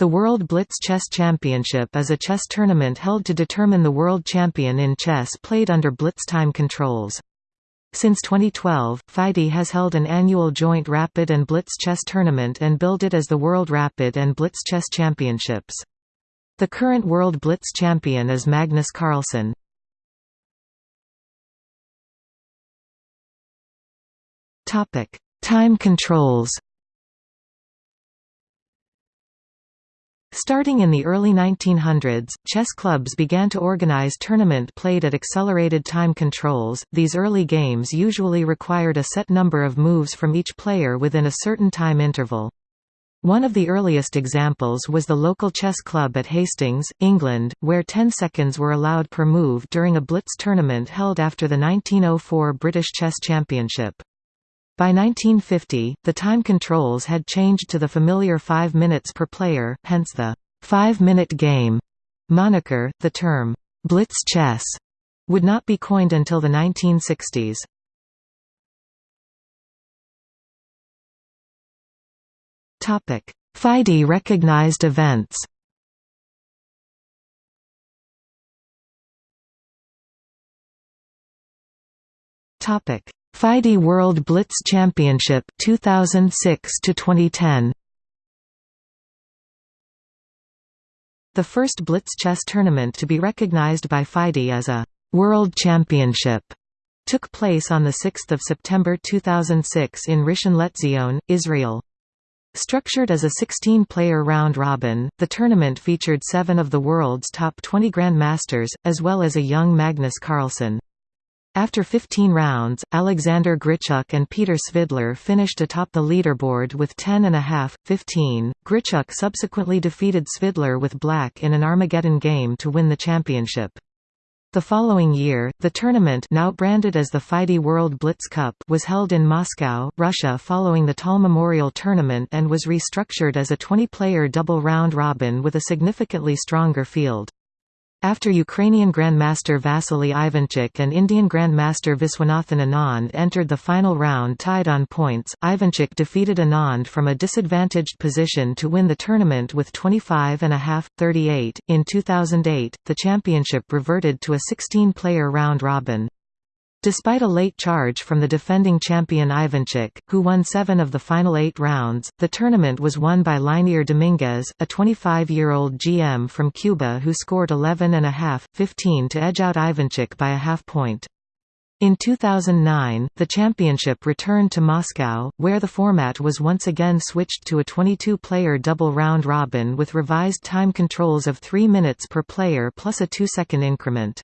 The World Blitz Chess Championship is a chess tournament held to determine the world champion in chess played under blitz time controls. Since 2012, FIDE has held an annual joint Rapid and Blitz chess tournament and billed it as the World Rapid and Blitz Chess Championships. The current World Blitz champion is Magnus Carlsen. Time controls Starting in the early 1900s, chess clubs began to organize tournament played at accelerated time controls. These early games usually required a set number of moves from each player within a certain time interval. One of the earliest examples was the local chess club at Hastings, England, where 10 seconds were allowed per move during a blitz tournament held after the 1904 British Chess Championship. By 1950, the time controls had changed to the familiar 5 minutes per player, hence the five-minute game moniker. The term blitz chess would not be coined until the 1960s. Topic: FIDE recognized events. Topic: FIDE World Blitz Championship 2006 to 2010 The first Blitz chess tournament to be recognized by FIDE as a World Championship took place on 6 September 2006 in Rishon LeZion, Israel. Structured as a 16-player round-robin, the tournament featured seven of the world's top 20 grandmasters, as well as a young Magnus Carlsen. After 15 rounds, Alexander Grichuk and Peter Svidler finished atop the leaderboard with 10.5, 15. Grichuk subsequently defeated Svidler with black in an Armageddon game to win the championship. The following year, the tournament now branded as the FIDE World Blitz Cup was held in Moscow, Russia following the Tal Memorial Tournament and was restructured as a 20-player double round robin with a significantly stronger field. After Ukrainian Grandmaster Vasily Ivanchuk and Indian Grandmaster Viswanathan Anand entered the final round tied on points, Ivanchuk defeated Anand from a disadvantaged position to win the tournament with 25.5-38. In 2008, the championship reverted to a 16-player round-robin. Despite a late charge from the defending champion Ivanchuk, who won seven of the final eight rounds, the tournament was won by Leinier Dominguez, a 25-year-old GM from Cuba who scored 11.5, 15 to edge out Ivanchuk by a half point. In 2009, the championship returned to Moscow, where the format was once again switched to a 22-player double round robin with revised time controls of 3 minutes per player plus a 2-second increment.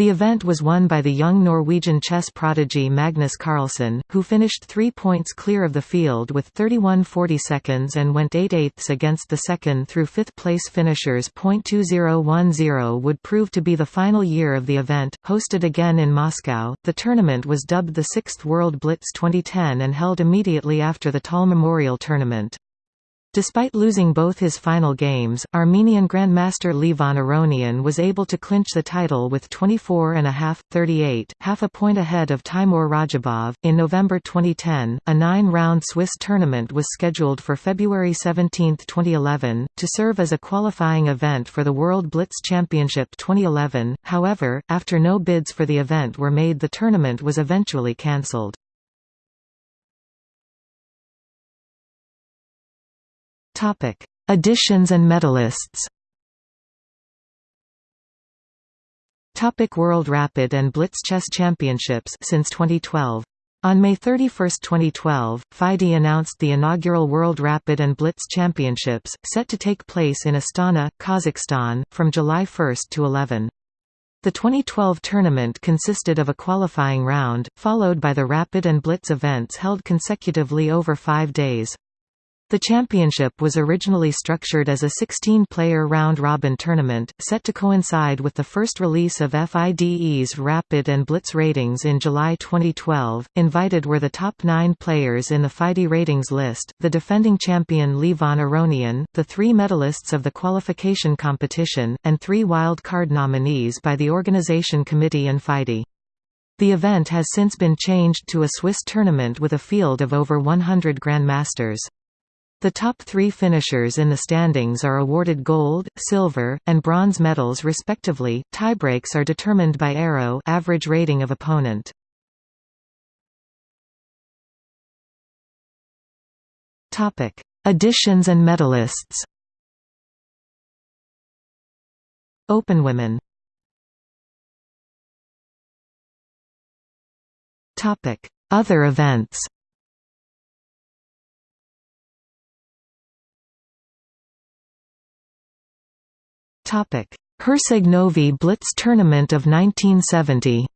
The event was won by the young Norwegian chess prodigy Magnus Carlsen, who finished three points clear of the field with 31.40 seconds and went 8 eighths against the second through fifth place finishers. .2010 would prove to be the final year of the event. Hosted again in Moscow, the tournament was dubbed the Sixth World Blitz 2010 and held immediately after the Tal Memorial Tournament. Despite losing both his final games, Armenian Grandmaster Levon Aronian was able to clinch the title with 24.5, 38, half a point ahead of Teimour Radjabov. In November 2010, a nine round Swiss tournament was scheduled for February 17, 2011, to serve as a qualifying event for the World Blitz Championship 2011. However, after no bids for the event were made, the tournament was eventually cancelled. Topic: Editions and medalists. Topic World Rapid and Blitz Chess Championships since 2012. On May 31, 2012, FIDE announced the inaugural World Rapid and Blitz Championships, set to take place in Astana, Kazakhstan, from July 1 to 11. The 2012 tournament consisted of a qualifying round, followed by the Rapid and Blitz events held consecutively over five days. The championship was originally structured as a 16-player round-robin tournament, set to coincide with the first release of FIDE's Rapid and Blitz ratings in July 2012. Invited were the top nine players in the FIDE ratings list, the defending champion Levon Aronian, the three medalists of the qualification competition, and three wild card nominees by the organization committee and FIDE. The event has since been changed to a Swiss tournament with a field of over 100 grandmasters. The top three finishers in the standings are awarded gold, silver, and bronze medals respectively. Tiebreaks are determined by arrow average rating of opponent. Topic: Additions and medalists. Open women. Topic: Other events. Herceg-Novi Blitz Tournament of 1970.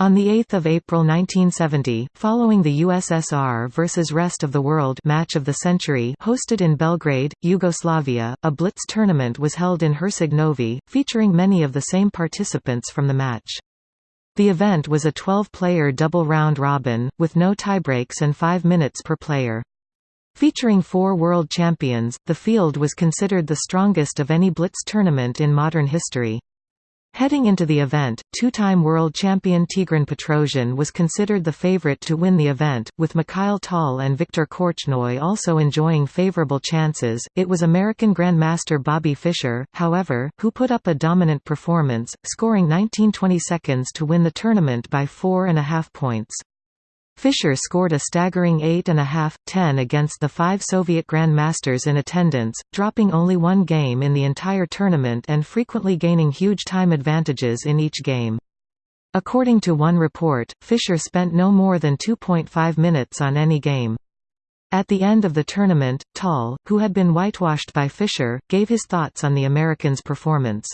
On 8 April 1970, following the USSR versus Rest of the World match of the century hosted in Belgrade, Yugoslavia, a Blitz tournament was held in Herceg-Novi, featuring many of the same participants from the match. The event was a 12-player double round-robin, with no tiebreaks and 5 minutes per player. Featuring four world champions, the field was considered the strongest of any Blitz tournament in modern history. Heading into the event, two-time world champion Tigran Petrosian was considered the favorite to win the event, with Mikhail Tal and Viktor Korchnoi also enjoying favorable chances. It was American Grandmaster Bobby Fischer, however, who put up a dominant performance, scoring 19-20 seconds to win the tournament by four and a half points. Fischer scored a staggering 8.5-10 against the five Soviet grandmasters in attendance, dropping only one game in the entire tournament and frequently gaining huge time advantages in each game. According to one report, Fischer spent no more than 2.5 minutes on any game. At the end of the tournament, Tal, who had been whitewashed by Fischer, gave his thoughts on the Americans' performance.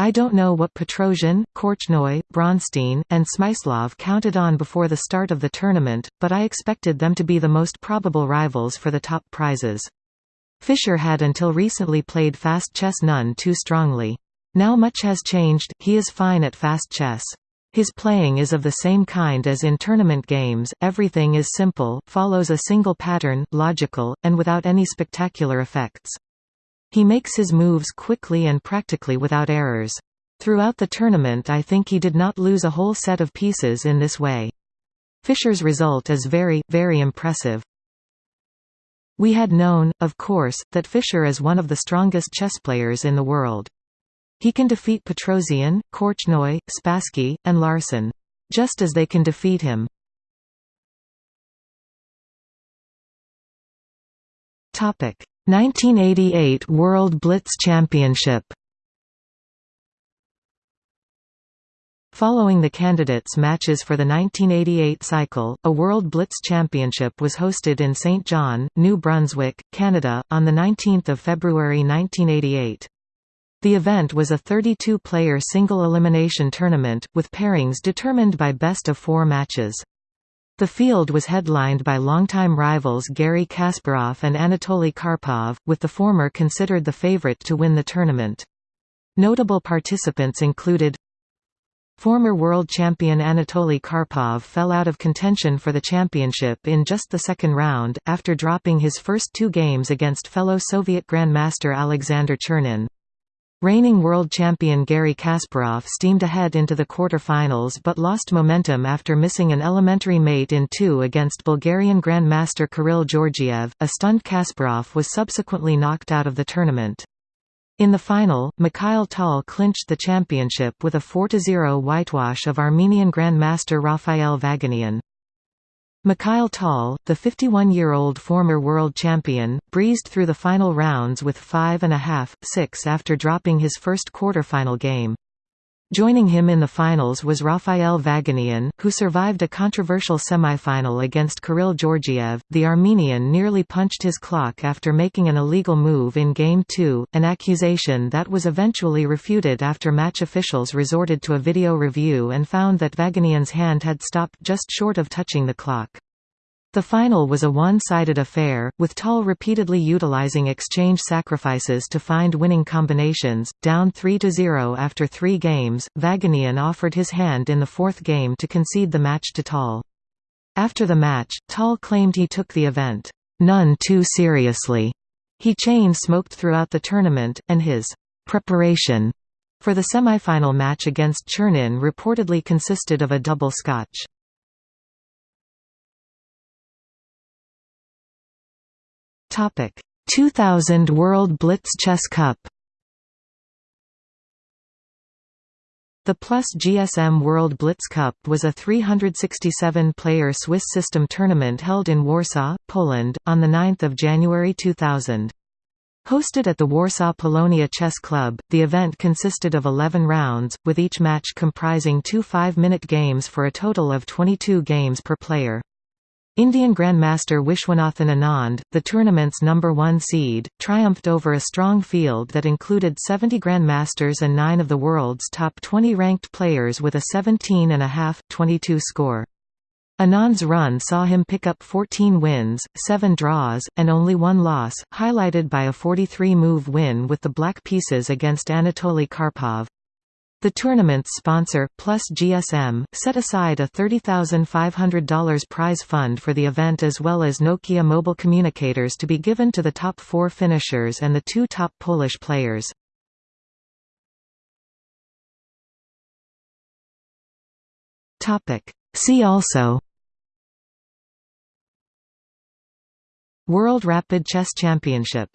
I don't know what Petrosian, Korchnoi, Bronstein, and Smyslov counted on before the start of the tournament, but I expected them to be the most probable rivals for the top prizes. Fischer had until recently played fast chess none too strongly. Now much has changed, he is fine at fast chess. His playing is of the same kind as in tournament games, everything is simple, follows a single pattern, logical, and without any spectacular effects. He makes his moves quickly and practically without errors. Throughout the tournament I think he did not lose a whole set of pieces in this way. Fischer's result is very, very impressive. We had known, of course, that Fischer is one of the strongest chess players in the world. He can defeat Petrosian, Korchnoi, Spassky, and Larsen. Just as they can defeat him. Topic: 1988 World Blitz Championship Following the candidates' matches for the 1988 cycle, a World Blitz Championship was hosted in St. John, New Brunswick, Canada, on 19 February 1988. The event was a 32-player single-elimination tournament, with pairings determined by best-of-four matches. The field was headlined by longtime rivals Garry Kasparov and Anatoly Karpov, with the former considered the favorite to win the tournament. Notable participants included Former world champion Anatoly Karpov fell out of contention for the championship in just the second round, after dropping his first two games against fellow Soviet Grandmaster Alexander Chernin. Reigning world champion Garry Kasparov steamed ahead into the quarter-finals but lost momentum after missing an elementary mate in two against Bulgarian Grandmaster Kirill Georgiev. A stunned Kasparov was subsequently knocked out of the tournament. In the final, Mikhail Tal clinched the championship with a 4–0 whitewash of Armenian Grandmaster Rafael Vaganian. Mikhail Tal, the 51-year-old former world champion, breezed through the final rounds with 5.5-6 after dropping his first quarterfinal game. Joining him in the finals was Rafael Vaganian, who survived a controversial semifinal against Kirill Georgiev. The Armenian nearly punched his clock after making an illegal move in Game 2, an accusation that was eventually refuted after match officials resorted to a video review and found that Vaganian's hand had stopped just short of touching the clock. The final was a one-sided affair, with Tal repeatedly utilizing exchange sacrifices to find winning combinations. Down 3–0 after three games, Vaganian offered his hand in the fourth game to concede the match to Tal. After the match, Tal claimed he took the event, "...none too seriously." He chain-smoked throughout the tournament, and his "...preparation." For the semifinal match against Chernin reportedly consisted of a double scotch. Topic 2000 World Blitz Chess Cup The Plus GSM World Blitz Cup was a 367-player Swiss system tournament held in Warsaw, Poland, on 9 January 2000. Hosted at the Warsaw Polonia Chess Club, the event consisted of 11 rounds, with each match comprising two five-minute games for a total of 22 games per player. Indian Grandmaster Viswanathan Anand, the tournament's number one seed, triumphed over a strong field that included 70 Grandmasters and nine of the world's top 20 ranked players with a 17.5-22 score. Anand's run saw him pick up 14 wins, 7 draws, and only one loss, highlighted by a 43-move win with the black pieces against Anatoly Karpov. The tournament's sponsor, Plus GSM, set aside a $30,500 prize fund for the event as well as Nokia mobile communicators to be given to the top four finishers and the two top Polish players. See also. World Rapid Chess Championship